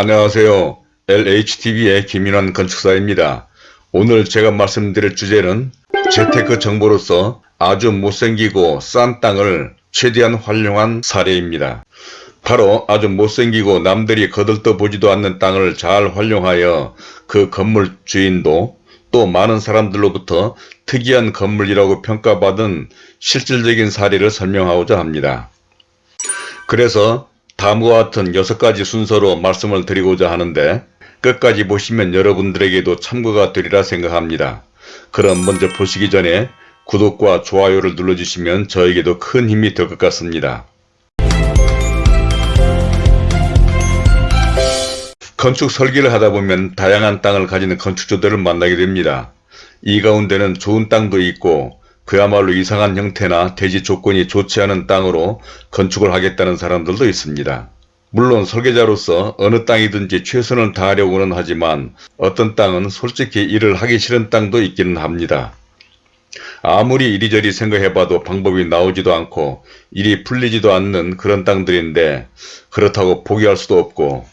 안녕하세요. LHTV의 김인환 건축사입니다. 오늘 제가 말씀드릴 주제는 재테크 정보로서 아주 못생기고 싼 땅을 최대한 활용한 사례입니다. 바로 아주 못생기고 남들이 거들떠 보지도 않는 땅을 잘 활용하여 그 건물 주인도 또 많은 사람들로부터 특이한 건물이라고 평가받은 실질적인 사례를 설명하고자 합니다. 그래서 다음과 같은 6가지 순서로 말씀을 드리고자 하는데 끝까지 보시면 여러분들에게도 참고가 되리라 생각합니다. 그럼 먼저 보시기 전에 구독과 좋아요를 눌러주시면 저에게도 큰 힘이 될 것 같습니다. 건축 설계를 하다 보면 다양한 땅을 가지는 건축주들을 만나게 됩니다. 이 가운데는 좋은 땅도 있고 그야말로 이상한 형태나 대지 조건이 좋지 않은 땅으로 건축을 하겠다는 사람들도 있습니다. 물론 설계자로서 어느 땅이든지 최선을 다하려고는 하지만 어떤 땅은 솔직히 일을 하기 싫은 땅도 있기는 합니다. 아무리 이리저리 생각해봐도 방법이 나오지도 않고 일이 풀리지도 않는 그런 땅들인데 그렇다고 포기할 수도 없고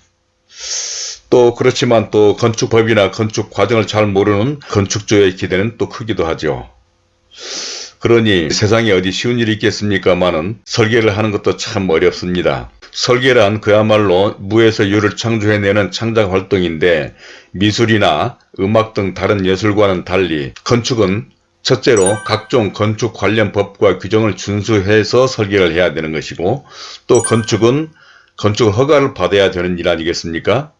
또 그렇지만 또 건축법이나 건축 과정을 잘 모르는 건축주의 기대는 또 크기도 하죠. 그러니 세상에 어디 쉬운 일이 있겠습니까마는 설계를 하는 것도 참 어렵습니다. 설계란 그야말로 무에서 유를 창조해내는 창작 활동인데 미술이나 음악 등 다른 예술과는 달리 건축은 첫째로 각종 건축 관련 법과 규정을 준수해서 설계를 해야 되는 것이고 또 건축은 건축 허가를 받아야 되는 일 아니겠습니까?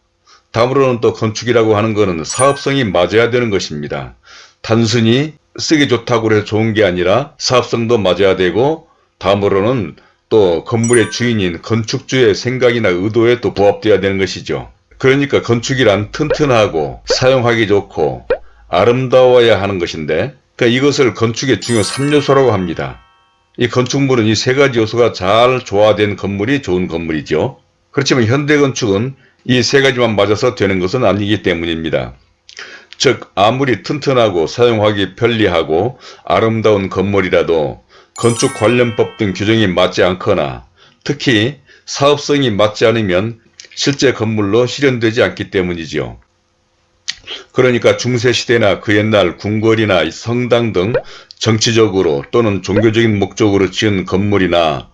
다음으로는 또 건축이라고 하는 것은 사업성이 맞아야 되는 것입니다. 단순히 쓰기 좋다고 해서 좋은 게 아니라 사업성도 맞아야 되고 다음으로는 또 건물의 주인인 건축주의 생각이나 의도에 또 부합되어야 되는 것이죠. 그러니까 건축이란 튼튼하고 사용하기 좋고 아름다워야 하는 것인데 그러니까 이것을 건축의 중요 3요소라고 합니다. 이 건축물은 이 세 가지 요소가 잘 조화된 건물이 좋은 건물이죠. 그렇지만 현대건축은 이 세 가지만 맞아서 되는 것은 아니기 때문입니다. 즉 아무리 튼튼하고 사용하기 편리하고 아름다운 건물이라도 건축 관련법 등 규정이 맞지 않거나 특히 사업성이 맞지 않으면 실제 건물로 실현되지 않기 때문이지요. 그러니까 중세시대나 그 옛날 궁궐이나 성당 등 정치적으로 또는 종교적인 목적으로 지은 건물이나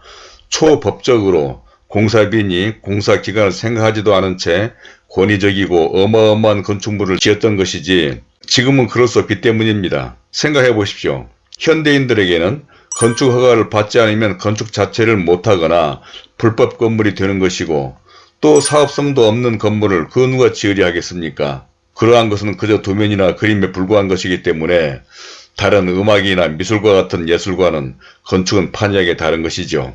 초법적으로 공사비니 공사기간을 생각하지도 않은 채 권위적이고 어마어마한 건축물을 지었던 것이지 지금은 그럴 수 없기 때문입니다. 생각해 보십시오. 현대인들에게는 건축 허가를 받지 않으면 건축 자체를 못하거나 불법 건물이 되는 것이고 또 사업성도 없는 건물을 그 누가 지으려 하겠습니까? 그러한 것은 그저 도면이나 그림에 불과한 것이기 때문에 다른 음악이나 미술과 같은 예술과는 건축은 판이하게 다른 것이죠.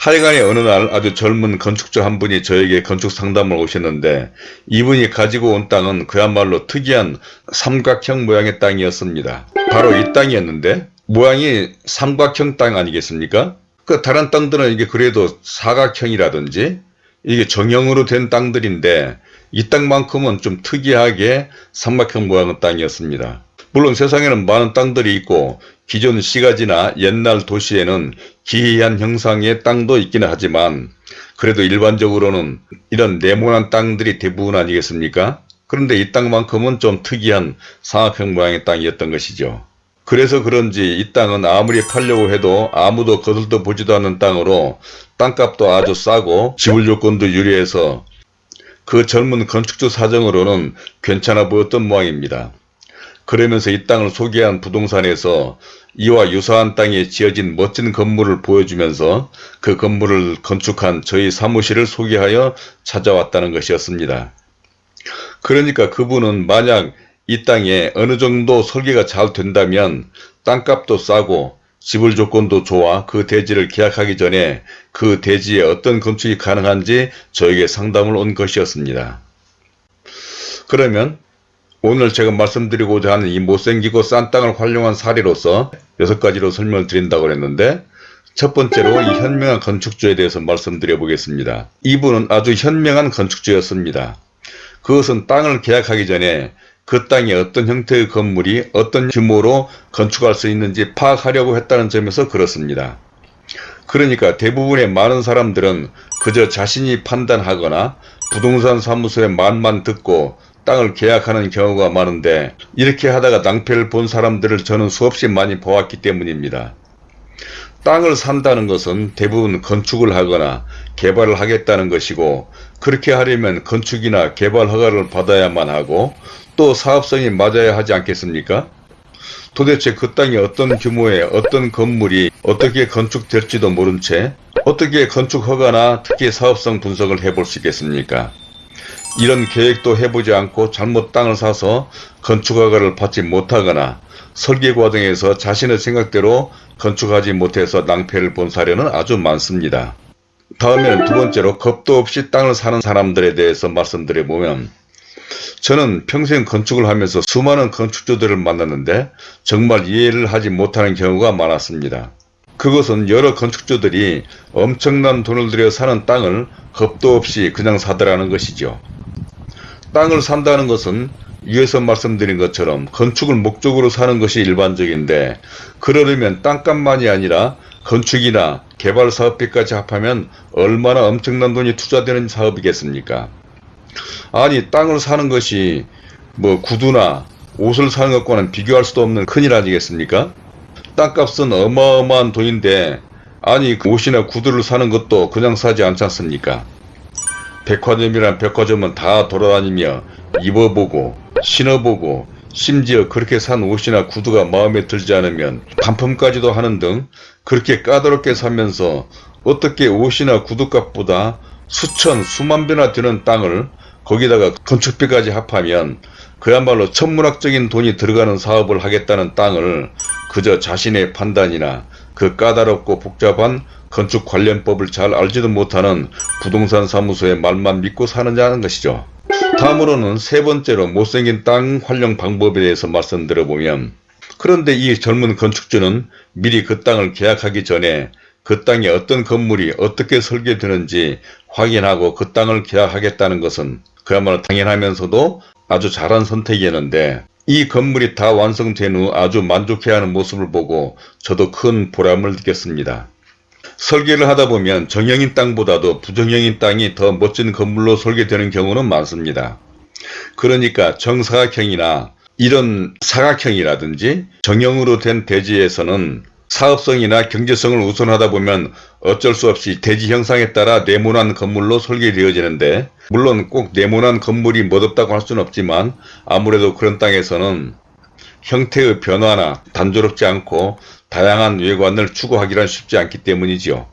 하여간에 어느 날 아주 젊은 건축주 한 분이 저에게 건축 상담을 오셨는데 이분이 가지고 온 땅은 그야말로 특이한 삼각형 모양의 땅이었습니다. 바로 이 땅이었는데 모양이 삼각형 땅 아니겠습니까? 그 다른 땅들은 이게 그래도 사각형이라든지 이게 정형으로 된 땅들인데 이 땅만큼은 좀 특이하게 삼각형 모양의 땅이었습니다. 물론 세상에는 많은 땅들이 있고 기존 시가지나 옛날 도시에는 기이한 형상의 땅도 있기는 하지만 그래도 일반적으로는 이런 네모난 땅들이 대부분 아니겠습니까? 그런데 이 땅만큼은 좀 특이한 삼각형 모양의 땅이었던 것이죠. 그래서 그런지 이 땅은 아무리 팔려고 해도 아무도 거들떠 보지도 않는 땅으로 땅값도 아주 싸고 지불 요건도 유리해서 그 젊은 건축주 사정으로는 괜찮아 보였던 모양입니다. 그러면서 이 땅을 소개한 부동산에서 이와 유사한 땅에 지어진 멋진 건물을 보여주면서 그 건물을 건축한 저희 사무실을 소개하여 찾아왔다는 것이었습니다. 그러니까 그분은 만약 이 땅에 어느 정도 설계가 잘 된다면 땅값도 싸고 지불 조건도 좋아 그 대지를 계약하기 전에 그 대지에 어떤 건축이 가능한지 저에게 상담을 온 것이었습니다. 그러면 오늘 제가 말씀드리고자 하는 이 못생기고 싼 땅을 활용한 사례로서 여섯 가지로 설명을 드린다고 했는데 첫 번째로 이 현명한 건축주에 대해서 말씀드려 보겠습니다. 이분은 아주 현명한 건축주였습니다. 그것은 땅을 계약하기 전에 그 땅에 어떤 형태의 건물이 어떤 규모로 건축할 수 있는지 파악하려고 했다는 점에서 그렇습니다. 그러니까 대부분의 많은 사람들은 그저 자신이 판단하거나 부동산 사무소의 말만 듣고 땅을 계약하는 경우가 많은데 이렇게 하다가 낭패를 본 사람들을 저는 수없이 많이 보았기 때문입니다. 땅을 산다는 것은 대부분 건축을 하거나 개발을 하겠다는 것이고 그렇게 하려면 건축이나 개발 허가를 받아야만 하고 또 사업성이 맞아야 하지 않겠습니까? 도대체 그 땅이 어떤 규모의 어떤 건물이 어떻게 건축될지도 모른 채 어떻게 건축 허가나 특히 사업성 분석을 해볼 수 있겠습니까? 이런 계획도 해보지 않고 잘못 땅을 사서 건축 허가를 받지 못하거나 설계 과정에서 자신의 생각대로 건축하지 못해서 낭패를 본 사례는 아주 많습니다. 다음에는 두 번째로 겁도 없이 땅을 사는 사람들에 대해서 말씀드려보면 저는 평생 건축을 하면서 수많은 건축주들을 만났는데 정말 이해를 하지 못하는 경우가 많았습니다. 그것은 여러 건축주들이 엄청난 돈을 들여 사는 땅을 겁도 없이 그냥 사더라는 것이죠. 땅을 산다는 것은 위에서 말씀드린 것처럼 건축을 목적으로 사는 것이 일반적인데 그러려면 땅값만이 아니라 건축이나 개발 사업비까지 합하면 얼마나 엄청난 돈이 투자되는 사업이겠습니까? 아니 땅을 사는 것이 뭐 구두나 옷을 사는 것과는 비교할 수도 없는 큰일 아니겠습니까? 땅값은 어마어마한 돈인데 아니 그 옷이나 구두를 사는 것도 그냥 사지 않지 않습니까? 백화점이란 백화점은 다 돌아다니며 입어보고 신어보고 심지어 그렇게 산 옷이나 구두가 마음에 들지 않으면 반품까지도 하는 등 그렇게 까다롭게 사면서 어떻게 옷이나 구두값보다 수천 수만 배나 되는 땅을 거기다가 건축비까지 합하면 그야말로 천문학적인 돈이 들어가는 사업을 하겠다는 땅을 그저 자신의 판단이나 그 까다롭고 복잡한 건축 관련법을 잘 알지도 못하는 부동산 사무소의 말만 믿고 사느냐는 것이죠. 다음으로는 세 번째로 못생긴 땅 활용 방법에 대해서 말씀드려보면 그런데 이 젊은 건축주는 미리 그 땅을 계약하기 전에 그 땅에 어떤 건물이 어떻게 설계되는지 확인하고 그 땅을 계약하겠다는 것은 그야말로 당연하면서도 아주 잘한 선택이었는데 이 건물이 다 완성된 후 아주 만족해하는 모습을 보고 저도 큰 보람을 느꼈습니다. 설계를 하다 보면 정형인 땅보다도 부정형인 땅이 더 멋진 건물로 설계되는 경우는 많습니다. 그러니까 정사각형이나 이런 사각형이라든지 정형으로 된 대지에서는 사업성이나 경제성을 우선하다 보면 어쩔 수 없이 대지 형상에 따라 네모난 건물로 설계되어지는데 물론 꼭 네모난 건물이 멋없다고 할 수는 없지만 아무래도 그런 땅에서는 형태의 변화나 단조롭지 않고 다양한 외관을 추구하기란 쉽지 않기 때문이지요.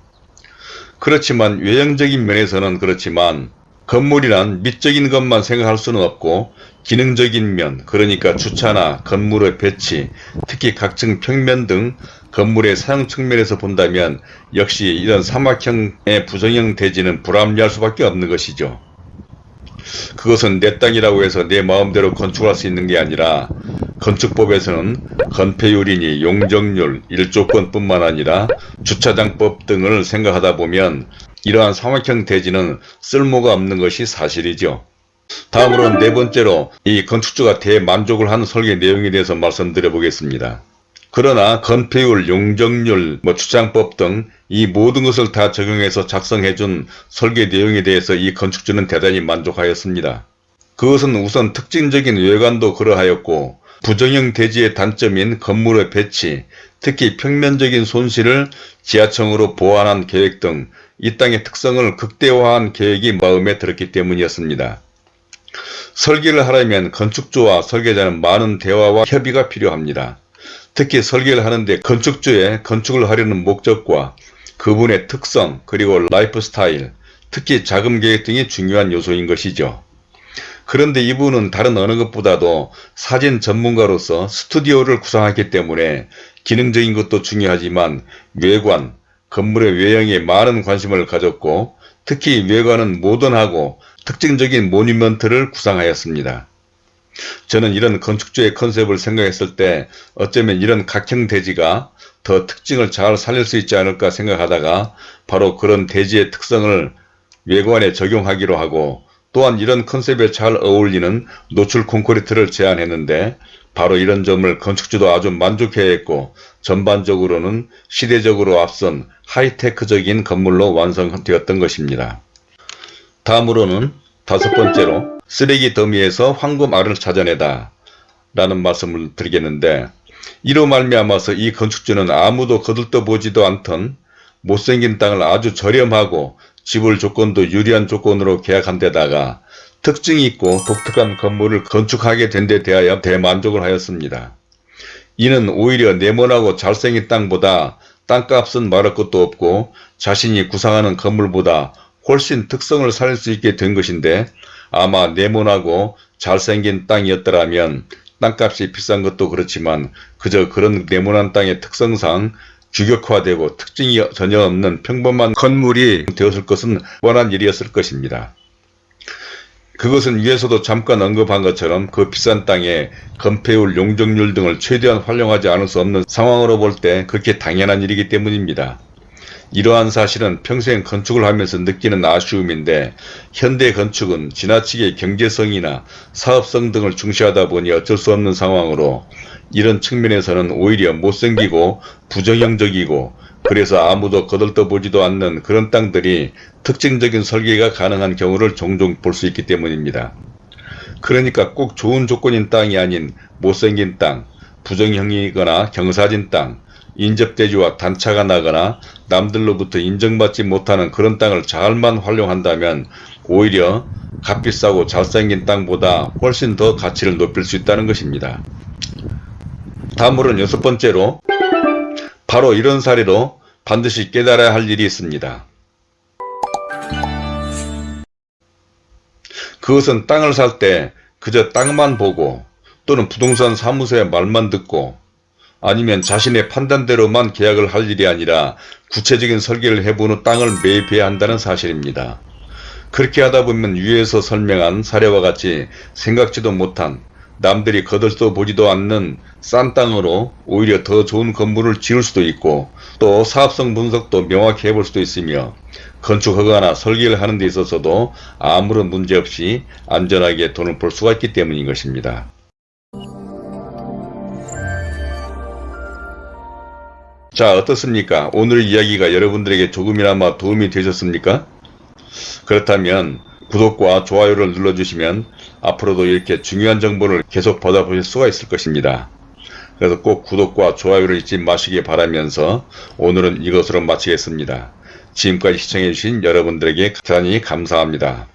그렇지만 외형적인 면에서는 그렇지만 건물이란 미적인 것만 생각할 수는 없고 기능적인 면 그러니까 주차나 건물의 배치 특히 각층 평면 등 건물의 사용 측면에서 본다면 역시 이런 사막형의 부정형 대지는 불합리할 수밖에 없는 것이죠. 그것은 내 땅이라고 해서 내 마음대로 건축할 수 있는 게 아니라 건축법에서는 건폐율이니 용적률, 일조권뿐만 아니라 주차장법 등을 생각하다 보면 이러한 사막형 대지는 쓸모가 없는 것이 사실이죠. 다음으로는 네 번째로 이 건축주가 대만족을 하는 설계 내용에 대해서 말씀드려 보겠습니다. 그러나 건폐율, 용적률, 뭐 주장법 등 이 모든 것을 다 적용해서 작성해준 설계 내용에 대해서 이 건축주는 대단히 만족하였습니다. 그것은 우선 특징적인 외관도 그러하였고 부정형 대지의 단점인 건물의 배치, 특히 평면적인 손실을 지하층으로 보완한 계획 등 이 땅의 특성을 극대화한 계획이 마음에 들었기 때문이었습니다. 설계를 하려면 건축주와 설계자는 많은 대화와 협의가 필요합니다. 특히 설계를 하는데 건축주의 건축을 하려는 목적과 그분의 특성 그리고 라이프 스타일 특히 자금 계획 등이 중요한 요소인 것이죠. 그런데 이분은 다른 어느 것보다도 사진 전문가로서 스튜디오를 구성했기 때문에 기능적인 것도 중요하지만 외관, 건물의 외형에 많은 관심을 가졌고 특히 외관은 모던하고 특징적인 모니먼트를 구상하였습니다. 저는 이런 건축주의 컨셉을 생각했을 때 어쩌면 이런 각형 대지가 더 특징을 잘 살릴 수 있지 않을까 생각하다가 바로 그런 대지의 특성을 외관에 적용하기로 하고 또한 이런 컨셉에 잘 어울리는 노출 콘크리트를 제안했는데 바로 이런 점을 건축주도 아주 만족해했고 전반적으로는 시대적으로 앞선 하이테크적인 건물로 완성되었던 것입니다. 다음으로는 다섯 번째로 쓰레기 더미에서 황금 알을 찾아내다 라는 말씀을 드리겠는데 이로 말미암아서 이 건축주는 아무도 거들떠보지도 않던 못생긴 땅을 아주 저렴하고 지불 조건도 유리한 조건으로 계약한 데다가 특징이 있고 독특한 건물을 건축하게 된 데 대하여 대만족을 하였습니다. 이는 오히려 네모나고 잘생긴 땅보다 땅값은 말할 것도 없고 자신이 구상하는 건물보다 훨씬 특성을 살릴 수 있게 된 것인데 아마 네모나고 잘생긴 땅이었더라면 땅값이 비싼 것도 그렇지만 그저 그런 네모난 땅의 특성상 규격화되고 특징이 전혀 없는 평범한 건물이 되었을 것은 뻔한 일이었을 것입니다. 그것은 위에서도 잠깐 언급한 것처럼 그 비싼 땅에 건폐율, 용적률 등을 최대한 활용하지 않을 수 없는 상황으로 볼 때 그렇게 당연한 일이기 때문입니다. 이러한 사실은 평생 건축을 하면서 느끼는 아쉬움인데 현대 건축은 지나치게 경제성이나 사업성 등을 중시하다 보니 어쩔 수 없는 상황으로 이런 측면에서는 오히려 못생기고 부정형적이고 그래서 아무도 거들떠보지도 않는 그런 땅들이 특징적인 설계가 가능한 경우를 종종 볼 수 있기 때문입니다. 그러니까 꼭 좋은 조건인 땅이 아닌 못생긴 땅, 부정형이거나 경사진 땅, 인접대지와 단차가 나거나 남들로부터 인정받지 못하는 그런 땅을 잘만 활용한다면 오히려 값비싸고 잘생긴 땅보다 훨씬 더 가치를 높일 수 있다는 것입니다. 다음으로는 여섯 번째로 바로 이런 사례로 반드시 깨달아야 할 일이 있습니다. 그것은 땅을 살 때 그저 땅만 보고 또는 부동산 사무소의 말만 듣고 아니면 자신의 판단대로만 계약을 할 일이 아니라 구체적인 설계를 후 땅을 매입해야 한다는 사실입니다. 그렇게 하다 보면 위에서 설명한 사례와 같이 생각지도 못한 남들이 거들떠 보지도 않는 싼 땅으로 오히려 더 좋은 건물을 지을 수도 있고 또 사업성 분석도 명확히 해볼 수도 있으며 건축 허가나 설계를 하는 데 있어서도 아무런 문제 없이 안전하게 돈을 벌 수가 있기 때문인 것입니다. 자 어떻습니까? 오늘 이야기가 여러분들에게 조금이나마 도움이 되셨습니까? 그렇다면 구독과 좋아요를 눌러주시면 앞으로도 이렇게 중요한 정보를 계속 받아보실 수가 있을 것입니다. 그래서 꼭 구독과 좋아요를 잊지 마시기 바라면서 오늘은 이것으로 마치겠습니다. 지금까지 시청해주신 여러분들에게 대단히 감사합니다.